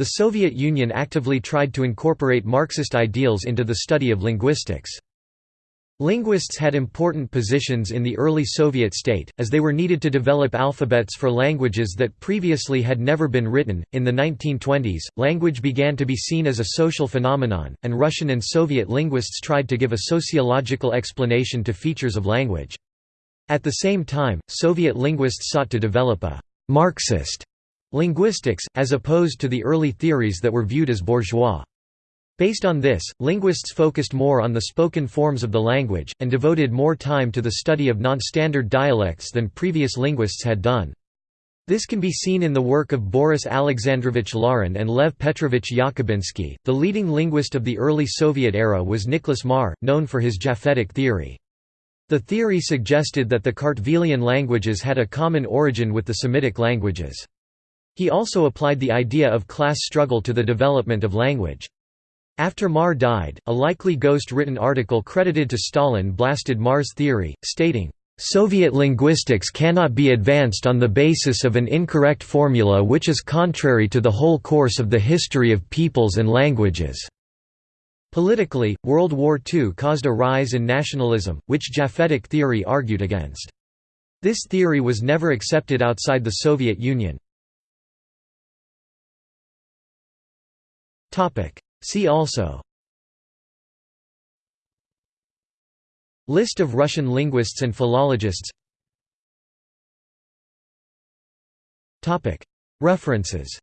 The Soviet Union actively tried to incorporate Marxist ideals into the study of linguistics. Linguists had important positions in the early Soviet state, as they were needed to develop alphabets for languages that previously had never been written. In the 1920s, language began to be seen as a social phenomenon, and Russian and Soviet linguists tried to give a sociological explanation to features of language. At the same time, Soviet linguists sought to develop a Marxist linguistics, as opposed to the early theories that were viewed as bourgeois. Based on this, linguists focused more on the spoken forms of the language, and devoted more time to the study of non-standard dialects than previous linguists had done. This can be seen in the work of Boris Alexandrovich Larin and Lev Petrovich Yakubinsky. The leading linguist of the early Soviet era was Nicholas Marr, known for his Japhetic theory. The theory suggested that the Kartvelian languages had a common origin with the Semitic languages. He also applied the idea of class struggle to the development of language. After Marr died, a likely ghost-written article credited to Stalin blasted Marr's theory, stating, "...Soviet linguistics cannot be advanced on the basis of an incorrect formula which is contrary to the whole course of the history of peoples and languages." Politically, World War II caused a rise in nationalism, which Japhetic theory argued against. This theory was never accepted outside the Soviet Union. See also. List of Russian linguists and philologists. References